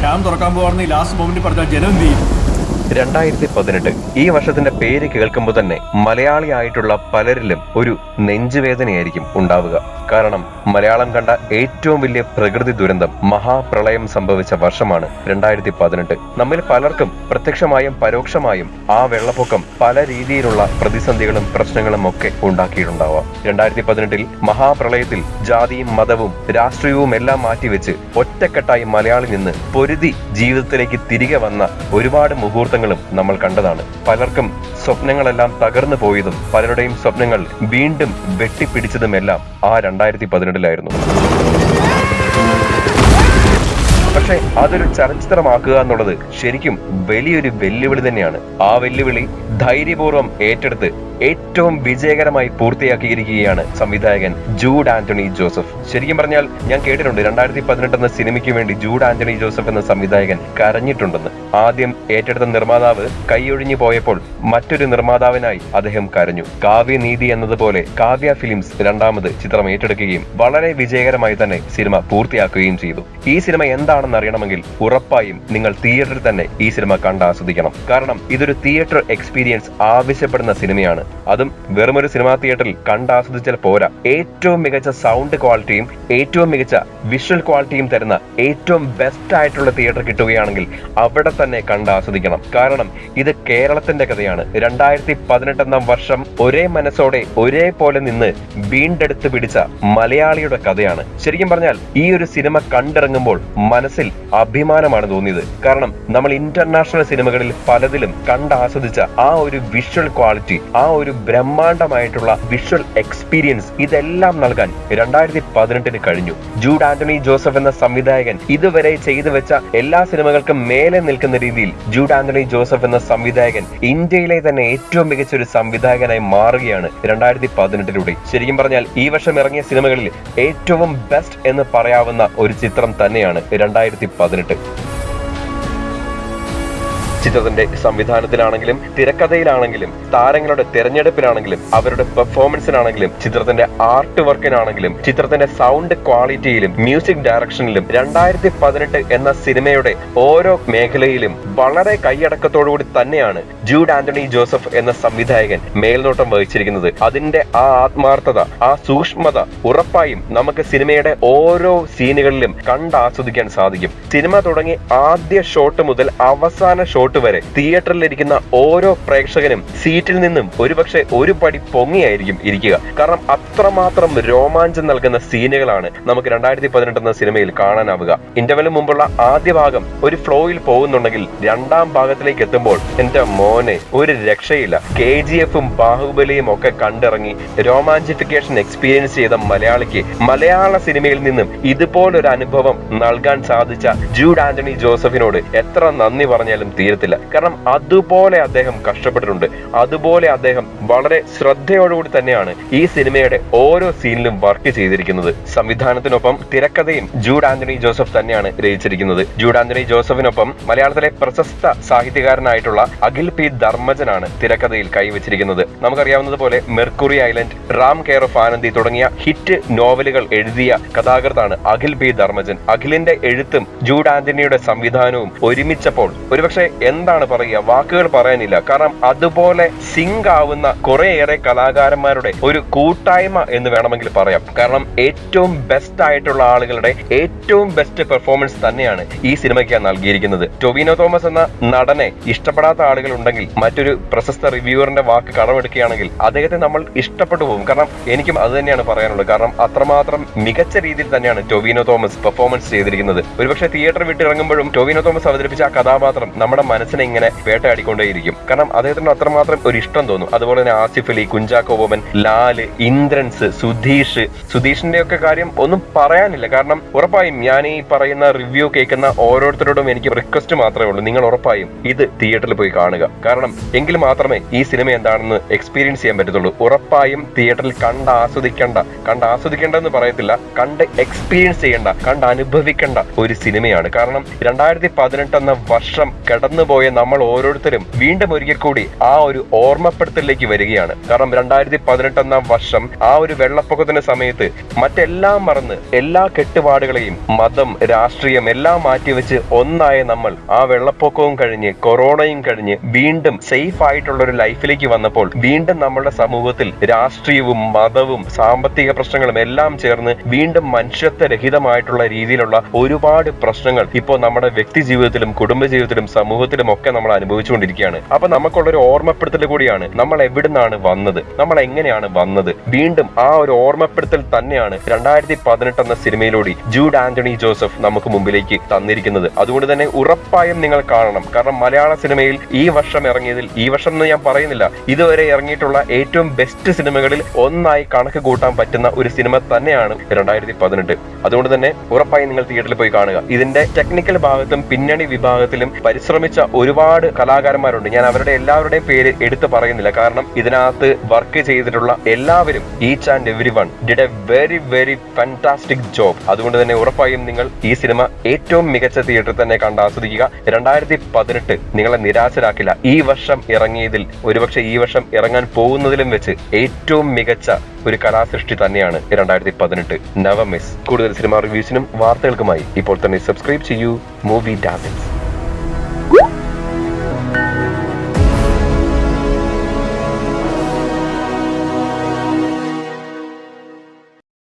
Camp തുറക്കാൻ പോകാറുണ്ട് ഈ ലാസ്റ്റ് മൊമെന്റ് പറഞ്ഞാൽ ജനം എന്ത് ചെയ്യും? രണ്ടായിരത്തി പതിനെട്ട് ഈ വർഷത്തിന്റെ പേര് കേൾക്കുമ്പോൾ തന്നെ മലയാളിയായിട്ടുള്ള പലരിലും ഒരു നെഞ്ചുവേദനയായിരിക്കും ഉണ്ടാവുക. കാരണം മലയാളം കണ്ട ഏറ്റവും വലിയ പ്രകൃതി ദുരന്തം മഹാപ്രളയം സംഭവിച്ച വർഷമാണ് രണ്ടായിരത്തി പതിനെട്ട് നമ്മിൽ പലർക്കും പ്രത്യക്ഷമായും പരോക്ഷമായും ആ വെള്ളപ്പൊക്കം പല രീതിയിലുള്ള പ്രതിസന്ധികളും പ്രശ്നങ്ങളും ഒക്കെ ഉണ്ടാക്കിയിട്ടുണ്ടാവാം. രണ്ടായിരത്തി പതിനെട്ടിൽ മഹാപ്രളയത്തിൽ ജാതിയും മതവും രാഷ്ട്രീയവും എല്ലാം മാറ്റിവെച്ച് ഒറ്റക്കെട്ടായി മലയാളി നിന്ന് പൊരുതി ജീവിതത്തിലേക്ക് തിരികെ വന്ന ഒരുപാട് മുഹൂർത്തങ്ങളും നമ്മൾ കണ്ടതാണ്. പലർക്കും സ്വപ്നങ്ങളെല്ലാം തകർന്നു പോയതും പലരുടെയും സ്വപ്നങ്ങൾ വീണ്ടും വെട്ടിപ്പിടിച്ചതുമെല്ലാം ആ രണ്ടായിരത്തി പതിനെട്ടിലായിരുന്നു. പക്ഷെ അതൊരു ചലച്ചിത്രമാക്കുക എന്നുള്ളത് ശരിക്കും വലിയൊരു വെല്ലുവിളി തന്നെയാണ്. ആ വെല്ലുവിളി ധൈര്യപൂർവം ഏറ്റെടുത്ത് ഏറ്റവും വിജയകരമായി പൂർത്തിയാക്കിയിരിക്കുകയാണ് സംവിധായകൻ ജൂഡ് ആന്റണി ജോസഫ്. ശരിക്കും പറഞ്ഞാൽ ഞാൻ കേട്ടിട്ടുണ്ട് രണ്ടായിരത്തി പതിനെട്ട് എന്ന സിനിമയ്ക്ക് വേണ്ടി ജൂഡ് ആന്റണി ജോസഫ് എന്ന സംവിധായകൻ കരഞ്ഞിട്ടുണ്ടെന്ന്. ആദ്യം ഏറ്റെടുത്ത നിർമ്മാതാവ് കൈയൊഴിഞ്ഞു പോയപ്പോൾ മറ്റൊരു നിർമ്മാതാവിനായി അദ്ദേഹം കരഞ്ഞു. കാവ്യനീതി എന്നതുപോലെ കാവ്യ ഫിലിംസ് രണ്ടാമത് ചിത്രം ഏറ്റെടുക്കുകയും വളരെ വിജയകരമായി തന്നെ സിനിമ പൂർത്തിയാക്കുകയും ചെയ്തു. ഈ സിനിമ എന്താണെന്ന് അറിയണമെങ്കിൽ ഉറപ്പായും നിങ്ങൾ തിയേറ്ററിൽ തന്നെ ഈ സിനിമ കണ്ട് ആസ്വദിക്കണം. കാരണം ഇതൊരു തിയേറ്റർ എക്സ്പീരിയൻസ് ആവശ്യപ്പെടുന്ന സിനിമയാണ്. അതും വെറുമൊരു സിനിമാ തിയേറ്ററിൽ കണ്ട് ആസ്വദിച്ചാൽ പോരാ. ഏറ്റവും മികച്ച സൗണ്ട് ക്വാളിറ്റിയും ഏറ്റവും മികച്ച വിഷ്വൽ ക്വാളിറ്റിയും തരുന്ന ഏറ്റവും ബെസ്റ്റ് ആയിട്ടുള്ള തിയേറ്റർ കിട്ടുകയാണെങ്കിൽ അവിടെ തന്നെ കണ്ട് ആസ്വദിക്കണം. കാരണം ഇത് കേരളത്തിന്റെ കഥയാണ്. രണ്ടായിരത്തി പതിനെട്ടെന്നാം വർഷം ഒരേ മനസ്സോടെ ഒരേപോലെ നിന്ന് വീണ്ടെടുത്ത് പിടിച്ച മലയാളിയുടെ കഥയാണ്. ശരിക്കും പറഞ്ഞാൽ ഈ ഒരു സിനിമ കണ്ടിറങ്ങുമ്പോൾ മനസ്സിൽ അഭിമാനമാണ് തോന്നിയത്. കാരണം നമ്മൾ ഇന്റർനാഷണൽ സിനിമകളിൽ പലതിലും കണ്ടാസ്വദിച്ച ആ ഒരു വിഷ്വൽ ക്വാളിറ്റി ആ ഒരു ബ്രഹ്മാണ്ഡമായിട്ടുള്ള വിഷ്വൽ എക്സ്പീരിയൻസ് ഇതെല്ലാം നൽകാൻ രണ്ടായിരത്തി പതിനെട്ടിന് കഴിഞ്ഞു. ജൂഡ് ആന്റണി ജോസഫ് എന്ന സംവിധായകൻ ഇതുവരെ ചെയ്തു വെച്ച എല്ലാ സിനിമകൾക്കും മേലെ നിൽക്കുന്ന രീതിയിൽ ജൂഡ് ആന്റണി ജോസഫ് എന്ന സംവിധായകൻ ഇന്ത്യയിലെ തന്നെ ഏറ്റവും മികച്ച ഒരു സംവിധായകനായി മാറുകയാണ് രണ്ടായിരത്തി പതിനെട്ടിലൂടെ ശരിക്കും പറഞ്ഞാൽ ഈ വർഷം ഇറങ്ങിയ സിനിമകളിൽ ഏറ്റവും ബെസ്റ്റ് എന്ന് പറയാവുന്ന ഒരു ചിത്രം തന്നെയാണ് രണ്ടായിരത്തി പതിനെട്ട്. ചിത്രത്തിന്റെ സംവിധാനത്തിലാണെങ്കിലും തിരക്കഥയിലാണെങ്കിലും താരങ്ങളുടെ തെരഞ്ഞെടുപ്പിലാണെങ്കിലും അവരുടെ പെർഫോമൻസിനാണെങ്കിലും ചിത്രത്തിന്റെ ആർട്ട് വർക്കിനാണെങ്കിലും ചിത്രത്തിന്റെ സൗണ്ട് ക്വാളിറ്റിയിലും മ്യൂസിക് ഡയറക്ഷനിലും രണ്ടായിരത്തി പതിനെട്ട് എന്ന സിനിമയുടെ ഓരോ മേഖലയിലും വളരെ കൈയടക്കത്തോടുകൂടി തന്നെയാണ് ജൂഡ് ആന്റണി ജോസഫ് എന്ന സംവിധായകൻ മേൽനോട്ടം വഹിച്ചിരിക്കുന്നത്. അതിന്റെ ആ ആത്മാർത്ഥത ആ സൂക്ഷ്മത ഉറപ്പായും നമുക്ക് സിനിമയുടെ ഓരോ സീനുകളിലും കണ്ടാസ്വദിക്കാൻ സാധിക്കും. സിനിമ തുടങ്ങി ആദ്യ ഷോട്ട് മുതൽ അവസാന ഷോട്ട് വരെ തിയേറ്ററിലിരിക്കുന്ന ഓരോ പ്രേക്ഷകനും സീറ്റിൽ നിന്നും ഒരുപക്ഷെ ഒരു പടി പൊങ്ങിയായിരിക്കും ഇരിക്കുക. കാരണം അത്രമാത്രം രോമാഞ്ചം നൽകുന്ന സീനുകളാണ് നമുക്ക് രണ്ടായിരത്തി പതിനെട്ട് എന്ന സിനിമയിൽ കാണാനാവുക. ഇന്റർവെലിന് മുമ്പുള്ള ആദ്യ ഭാഗം ഒരു ഫ്ലോയിൽ പോകുന്നുണ്ടെങ്കിൽ രണ്ടാം ഭാഗത്തിലേക്ക് എത്തുമ്പോൾ എന്റെ മോനെ ഒരു രക്ഷയില്ല. കെ ജി എഫും ബാഹുബലിയും ഒക്കെ കണ്ടിറങ്ങി രോമാഞ്ചിഫിക്കേഷൻ എക്സ്പീരിയൻസ് ചെയ്ത മലയാളിക്ക് മലയാള സിനിമയിൽ നിന്നും ഇതുപോലൊരു അനുഭവം നൽകാൻ സാധിച്ച ജൂഡ് ആന്റണി ജോസഫിനോട് എത്ര നന്ദി പറഞ്ഞാലും തീരത്തില്ല കാരണം അതുപോലെ അദ്ദേഹം കഷ്ടപ്പെട്ടിട്ടുണ്ട്. അതുപോലെ അദ്ദേഹം വളരെ ശ്രദ്ധയോടുകൂടി തന്നെയാണ് ഈ സിനിമയുടെ ഓരോ സീനിലും വർക്ക് ചെയ്തിരിക്കുന്നത്. സംവിധാനത്തിനൊപ്പം തിരക്കഥയും ജൂഡ് ആന്റണി ജോസഫ് തന്നെയാണ് രചിച്ചിരിക്കുന്നത്. ജൂഡ് ആന്റണി ജോസഫിനൊപ്പം മലയാളത്തിലെ പ്രശസ്ത സാഹിത്യകാരനായിട്ടുള്ള അഖിൽ പി ധർമ്മജനാണ് തിരക്കഥയിൽ കൈവച്ചിരിക്കുന്നത്. നമുക്കറിയാവുന്നതുപോലെ Mercury Island Ram care of Anandi തുടങ്ങിയ ഹിറ്റ് നോവലുകൾ എഴുതിയ കഥാകൃത്താണ് അഖിൽ പി ധർമ്മജൻ. അഖിലിന്റെ എഴുത്തും ജൂഡ് ആന്റണിയുടെ സംവിധാനവും ഒരുമിച്ചപ്പോൾ ഒരുപക്ഷെ എന്താണ് പറയുക? വാക്കുകൾ പറയാനില്ല. കാരണം അതുപോലെ സിങ്ക് ആവുന്ന കുറേയേറെ കലാകാരന്മാരുടെ ഒരു കൂട്ടായ്മ എന്ന് വേണമെങ്കിൽ പറയാം. കാരണം ഏറ്റവും ബെസ്റ്റ് ആയിട്ടുള്ള ആളുകളുടെ ഏറ്റവും ബെസ്റ്റ് പെർഫോമൻസ് തന്നെയാണ് ഈ സിനിമയ്ക്ക് നൽകിയിരിക്കുന്നത്. ടൊവിനോ തോമസ് എന്ന നടനെ ഇഷ്ടപ്പെടാത്ത ആളുകൾ ഉണ്ടെങ്കിൽ മറ്റൊരു പ്രശസ്ത റിവ്യൂവറിന്റെ വാക്ക് കടമെടുക്കുകയാണെങ്കിൽ അദ്ദേഹത്തെ നമ്മൾ ഇഷ്ടപ്പെട്ടു പോകും. കാരണം എനിക്കും അത് തന്നെയാണ് പറയാനുള്ളത്. കാരണം അത്രമാത്രം മികച്ച രീതിയിൽ തന്നെയാണ് ടൊവിനോ തോമസ് പെർഫോമൻസ് ചെയ്തിരിക്കുന്നത്. ഒരുപക്ഷെ തിയേറ്റർ വിട്ട് ഇറങ്ങുമ്പോഴും ടൊവിനോ തോമസ് അവതരിപ്പിച്ച ആ കഥാപാത്രം നമ്മുടെ മനസ്സിനെ ഇങ്ങനെ വേട്ടയാടിക്കൊണ്ടേയിരിക്കും. കാരണം അദ്ദേഹത്തിന് അത്രമാത്രം ഒരു ഇഷ്ടം തോന്നും. അതുപോലെ തന്നെ ആസിഫ് അലി കുഞ്ചാക്കോ ബോബൻ ലാൽ ഇന്ദ്രൻസ് സുധീഷ്. സുധീഷിന്റെ ഒക്കെ കാര്യം ഒന്നും പറയാനില്ല. കാരണം ഉറപ്പായും ഞാൻ ഈ പറയുന്ന റിവ്യൂ കേൾക്കുന്ന ഓരോരുത്തരോടും എനിക്ക് റിക്വസ്റ്റ് മാത്രമേ ഉള്ളൂ. നിങ്ങൾ ഉറപ്പായും ഇത് തിയേറ്ററിൽ പോയി കാണുക. കാരണം എങ്കിൽ മാത്രമേ ഈ സിനിമ എന്താണെന്ന് എക്സ്പീരിയൻസ് ചെയ്യാൻ പറ്റത്തുള്ളൂ. ഉറപ്പായും തിയേറ്ററിൽ കണ്ട് ആസ്വദിക്കേണ്ട. കണ്ട് ആസ്വദിക്കേണ്ട എന്ന് പറയത്തില്ല. കണ്ട് എക്സ്പീരിയൻസ് ചെയ്യേണ്ട. കണ്ട് അനുഭവിക്കേണ്ട ഒരു സിനിമയാണ് കാരണം രണ്ടായിരത്തി പതിനെട്ട് എന്ന വർഷം കടന്നുപോയ നമ്മൾ ഓരോരുത്തരും വീണ്ടും ഒരിക്കൽ കൂടി ആ ഒരു ഓർമ്മപ്പെടുത്തലിലേക്ക് വരികയാണ്. കാരണം രണ്ടായിരത്തി പതിനെട്ട് എന്ന വർഷം ആ ഒരു വെള്ളപ്പൊക്കത്തിന്റെ സമയത്ത് മറ്റെല്ലാം മറന്ന് എല്ലാ കെട്ടുപാടുകളെയും മതം രാഷ്ട്രീയം എല്ലാം മാറ്റിവെച്ച് ഒന്നായ നമ്മൾ ആ വെള്ളപ്പൊക്കവും കഴിഞ്ഞ് കൊറോണയും കഴിഞ്ഞ് വീണ്ടും സേഫ് ആയിട്ടുള്ള ഒരു ലൈഫിലേക്ക് വന്നപ്പോൾ വീണ്ടും നമ്മുടെ സമൂഹത്തിൽ രാഷ്ട്രീയവും മതവും സാമ്പത്തിക പ്രശ്നങ്ങളും എല്ലാം ചേർന്ന് വീണ്ടും മനുഷ്യത്വരഹിതമായിട്ടുള്ള രീതിയിലുള്ള ഒരുപാട് പ്രശ്നങ്ങൾ ഇപ്പോൾ നമ്മുടെ വ്യക്തി ജീവിതത്തിലും കുടുംബ ജീവിതത്തിലും സമൂഹത്തിലും ഒക്കെ നമ്മൾ അനുഭവിച്ചുകൊണ്ടിരിക്കുകയാണ്. അപ്പൊ നമുക്കുള്ള ഒരു ഓർമ്മപ്പെടുത്തൽ കൂടിയാണ് നമ്മൾ എവിടുന്നാണ് വന്നത്? നമ്മൾ എങ്ങനെയാണ് വന്നത്? വീണ്ടും ആ ഒരു ഓർമ്മപ്പെടുത്തൽ തന്നെയാണ് രണ്ടായിരത്തി പതിനെട്ട് എന്ന സിനിമയിലൂടെ ജൂഡ് ആന്റണി ജോസഫ് നമുക്ക് മുമ്പിലേക്ക് തന്നിരിക്കുന്നത്. അതുകൊണ്ട് തന്നെ ഉറപ്പായും നിങ്ങൾ കാണണം. കാരണം മലയാള സിനിമയിൽ ഈ വർഷം ഇറങ്ങിയതിൽ ഈ വർഷം എന്ന് ഞാൻ പറയുന്നില്ല ഇതുവരെ ഇറങ്ങിയിട്ടുള്ള ഏറ്റവും ബെസ്റ്റ് സിനിമകളിൽ ഒന്നായി കണക്ക് കൂട്ടാൻ പറ്റുന്ന ഒരു സിനിമ തന്നെയാണ് രണ്ടായിരത്തി പതിനെട്ട് അതുകൊണ്ട് തന്നെ ഉറപ്പായും നിങ്ങൾ തിയേറ്ററിൽ പോയി കാണുക. ഇതിന്റെ ടെക്നിക്കൽ ഭാഗത്തും പിന്നണി വിഭാഗത്തിലും പരിശ്രമിച്ച ഒരുപാട് കലാകാരന്മാരുണ്ട്. ഞാൻ അവരുടെ എല്ലാവരുടെയും പേര് എടുത്തു പറയുന്നില്ല. കാരണം ഇതിനകത്ത് വർക്ക് ചെയ്തിട്ടുള്ള എല്ലാവരും each and every one did a very very fantastic job അതുകൊണ്ട് തന്നെ ഉറപ്പായും നിങ്ങൾ ഈ സിനിമ ഏറ്റവും മികച്ച തിയേറ്ററിൽ തന്നെ കണ്ട് ആസ്വദിക്കുക. രണ്ടായിരത്തി പതിനെട്ട് നിങ്ങളെ നിരാശരാക്കില്ല. ഈ വർഷം ഇറങ്ങിയതിൽ ഒരുപക്ഷെ ഈ വർഷം ഇറങ്ങാൻ പോകുന്നതിലും വെച്ച് ഏറ്റവും മികച്ച ഒരു കലാസൃഷ്ടി തന്നെയാണ് രണ്ടായിരത്തി പതിനെട്ട് നവമിസ് കൂടുതൽ സിനിമ റിവ്യൂസിനും വാർത്തകൾക്കുമായി ഇപ്പോൾ തന്നെ സബ്സ്ക്രൈബ് ചെയ്യൂ. മൂവി ഡാസിൻസ്